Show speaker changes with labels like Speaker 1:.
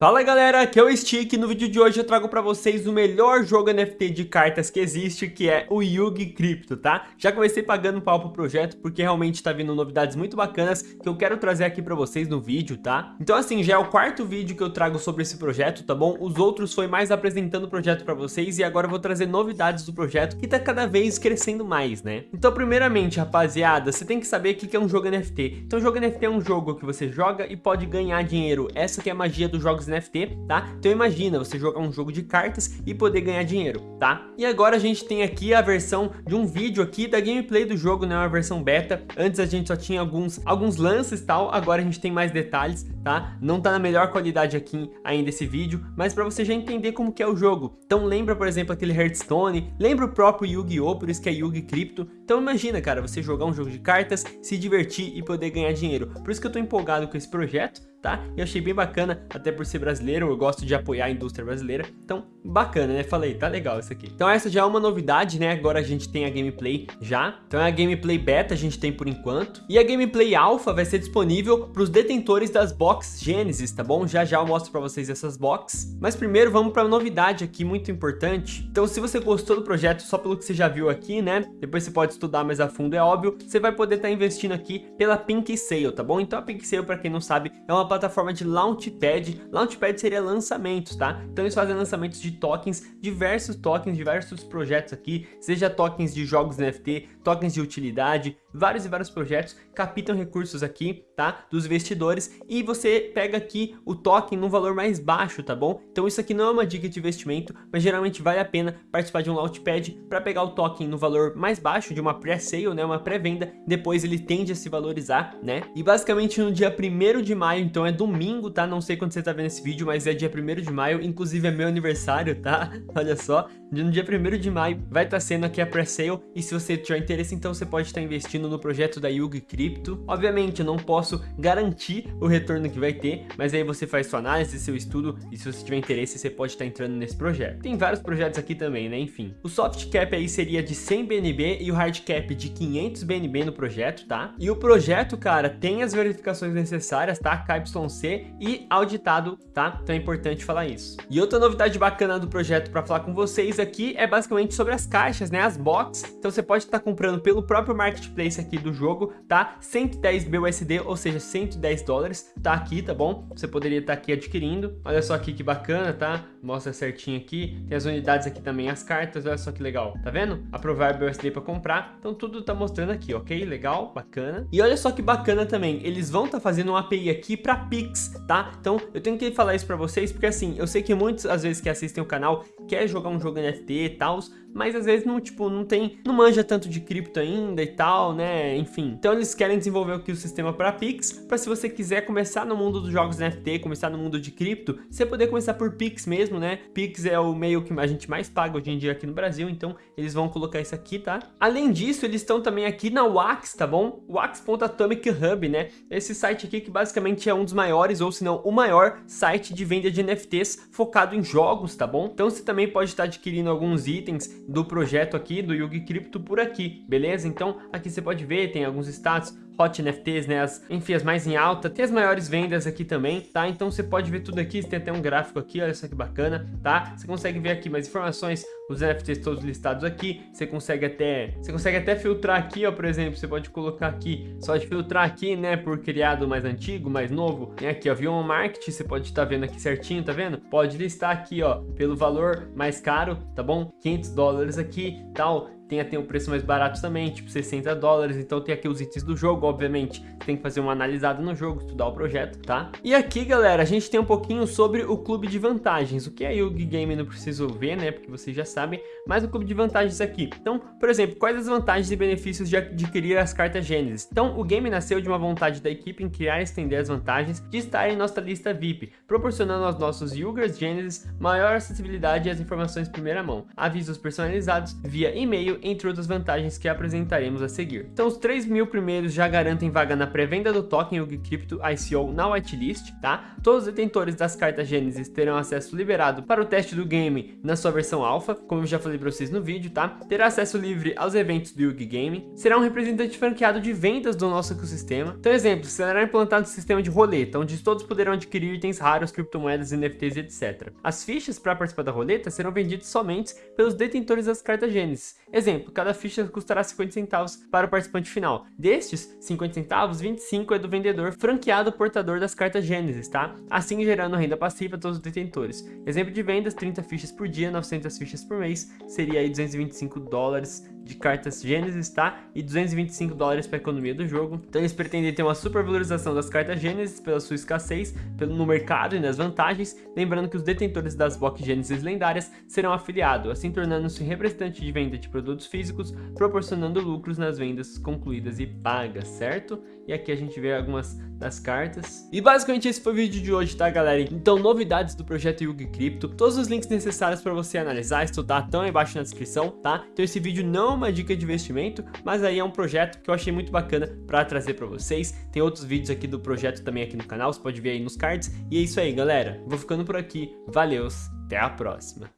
Speaker 1: Fala galera, aqui é o Stick no vídeo de hoje eu trago pra vocês o melhor jogo NFT de cartas que existe, que é o Yugi Crypto, tá? Já comecei pagando pau pro projeto porque realmente tá vindo novidades muito bacanas que eu quero trazer aqui pra vocês no vídeo, tá? Então assim, já é o quarto vídeo que eu trago sobre esse projeto, tá bom? Os outros foi mais apresentando o projeto pra vocês e agora eu vou trazer novidades do projeto que tá cada vez crescendo mais, né? Então primeiramente, rapaziada, você tem que saber o que é um jogo NFT. Então jogo NFT é um jogo que você joga e pode ganhar dinheiro. Essa que é a magia dos jogos NFT, tá? Então imagina você jogar um jogo de cartas e poder ganhar dinheiro, tá? E agora a gente tem aqui a versão de um vídeo aqui da gameplay do jogo, né? Uma versão beta. Antes a gente só tinha alguns, alguns lances e tal, agora a gente tem mais detalhes, tá? Não tá na melhor qualidade aqui ainda esse vídeo, mas para você já entender como que é o jogo. Então lembra, por exemplo, aquele Hearthstone, lembra o próprio Yu-Gi-Oh! Por isso que é Yugi Crypto. Então imagina, cara, você jogar um jogo de cartas, se divertir e poder ganhar dinheiro. Por isso que eu tô empolgado com esse projeto, tá? Eu achei bem bacana, até por ser brasileiro, eu gosto de apoiar a indústria brasileira, então bacana, né? Falei, tá legal isso aqui. Então essa já é uma novidade, né? Agora a gente tem a gameplay já, então é a gameplay beta a gente tem por enquanto, e a gameplay alpha vai ser disponível para os detentores das box Genesis, tá bom? Já já eu mostro para vocês essas box, mas primeiro vamos para novidade aqui, muito importante. Então se você gostou do projeto só pelo que você já viu aqui, né? Depois você pode estudar mais a fundo, é óbvio, você vai poder estar tá investindo aqui pela Pink Sale, tá bom? Então a Pink Sale, para quem não sabe, é uma plataforma de Launchpad. Launchpad seria lançamentos, tá? Então eles fazem lançamentos de tokens, diversos tokens, diversos projetos aqui, seja tokens de jogos NFT, tokens de utilidade, vários e vários projetos captam recursos aqui, tá? Dos investidores e você pega aqui o token num valor mais baixo, tá bom? Então isso aqui não é uma dica de investimento, mas geralmente vale a pena participar de um Launchpad para pegar o token no valor mais baixo de uma pré-sale, né? Uma pré-venda, depois ele tende a se valorizar, né? E basicamente no dia 1 de maio, então é domingo, tá? Não sei quando você tá vendo esse vídeo, mas é dia 1 de maio, inclusive é meu aniversário, tá? Olha só, no dia 1 de maio vai estar tá sendo aqui a pré-sale e se você tiver interesse, então você pode estar tá investindo no projeto da Yugi Crypto. Obviamente, eu não posso garantir o retorno que vai ter, mas aí você faz sua análise, seu estudo e se você tiver interesse, você pode estar tá entrando nesse projeto. Tem vários projetos aqui também, né? Enfim, o soft cap aí seria de 100 BNB e o hard cap de 500 BNB no projeto, tá? E o projeto, cara, tem as verificações necessárias, tá? KYC e auditado, tá? Então é importante falar isso. E outra novidade bacana do projeto para falar com vocês aqui é basicamente sobre as caixas, né? As box. Então você pode estar comprando pelo próprio marketplace aqui do jogo, tá? 110 BUSD, ou seja, 110 dólares, tá aqui, tá bom? Você poderia estar aqui adquirindo. Olha só aqui que bacana, tá? Mostra certinho aqui. Tem as unidades aqui também, as cartas, olha só que legal. Tá vendo? Aprovar BUSD para comprar. Então tudo tá mostrando aqui, ok? Legal, bacana. E olha só que bacana também, eles vão estar tá fazendo uma API aqui para Pix, tá? Então eu tenho que falar isso para vocês, porque assim, eu sei que muitos, às vezes, que assistem o canal, quer jogar um jogo NFT e tal, mas às vezes não, tipo, não tem, não manja tanto de cripto ainda e tal, né, enfim. Então eles querem desenvolver aqui o sistema para Pix, para se você quiser começar no mundo dos jogos NFT, começar no mundo de cripto, você poder começar por Pix mesmo, né, Pix é o meio que a gente mais paga hoje em dia aqui no Brasil, então eles vão colocar isso aqui, tá? Além disso, eles estão também aqui na Wax, tá bom? Wax.atomic Hub, né, esse site aqui que basicamente é um dos maiores, ou se não, o maior site de venda de NFTs focado em jogos, tá bom? Então você também pode estar adquirindo alguns itens do projeto aqui, do Yugi Crypto por aqui, beleza? Então aqui você pode ver, tem alguns status, Hot NFTs, né? As, enfim, as mais em alta. Tem as maiores vendas aqui também, tá? Então você pode ver tudo aqui, tem até um gráfico aqui, olha só que bacana, tá? Você consegue ver aqui mais informações, os NFTs todos listados aqui. Você consegue até, você consegue até filtrar aqui, ó, por exemplo, você pode colocar aqui, só de filtrar aqui, né, por criado mais antigo, mais novo. Tem aqui, ó, Vion Market, você pode estar tá vendo aqui certinho, tá vendo? Pode listar aqui, ó, pelo valor mais caro, tá bom? 500 dólares aqui, tal tem até um preço mais barato também, tipo 60 dólares, então tem aqui os itens do jogo, obviamente, tem que fazer uma analisada no jogo, estudar o projeto, tá? E aqui, galera, a gente tem um pouquinho sobre o clube de vantagens, o que é Yugi Game? Não preciso ver, né, porque vocês já sabem, mas o clube de vantagens aqui. Então, por exemplo, quais as vantagens e benefícios de adquirir as cartas Gênesis? Então, o game nasceu de uma vontade da equipe em criar e estender as vantagens de estar em nossa lista VIP, proporcionando aos nossos Yugers Genesis maior acessibilidade as informações primeira mão, avisos personalizados via e-mail entre outras vantagens que apresentaremos a seguir. Então os 3 mil primeiros já garantem vaga na pré-venda do token Yugi Crypto ICO na whitelist, tá? Todos os detentores das cartas Genesis terão acesso liberado para o teste do game na sua versão alpha, como eu já falei falei pra vocês no vídeo, tá? Terá acesso livre aos eventos do Yugi Game, será um representante franqueado de vendas do nosso ecossistema. Então, exemplo, será implantado um sistema de roleta, onde todos poderão adquirir itens raros, criptomoedas, NFTs e etc. As fichas para participar da roleta serão vendidas somente pelos detentores das cartas Gênesis. Exemplo, cada ficha custará 50 centavos para o participante final. Destes 50 centavos, 25 é do vendedor franqueado portador das cartas Gênesis, tá? Assim gerando renda passiva a todos os detentores. Exemplo de vendas, 30 fichas por dia, 900 fichas por mês, seria aí 225 dólares de cartas Gênesis, tá? E 225 dólares para a economia do jogo. Então eles pretendem ter uma supervalorização das cartas Gênesis pela sua escassez pelo, no mercado e nas vantagens, lembrando que os detentores das box Gênesis lendárias serão afiliados, assim tornando-se representante de venda de produtos físicos, proporcionando lucros nas vendas concluídas e pagas, certo? E aqui a gente vê algumas das cartas. E basicamente esse foi o vídeo de hoje, tá galera? Então novidades do projeto Yugi Crypto, todos os links necessários para você analisar, estudar estão aí embaixo na descrição, tá? Então esse vídeo não uma dica de investimento, mas aí é um projeto que eu achei muito bacana para trazer para vocês. Tem outros vídeos aqui do projeto também aqui no canal, você pode ver aí nos cards. E é isso aí galera, vou ficando por aqui, valeus, até a próxima.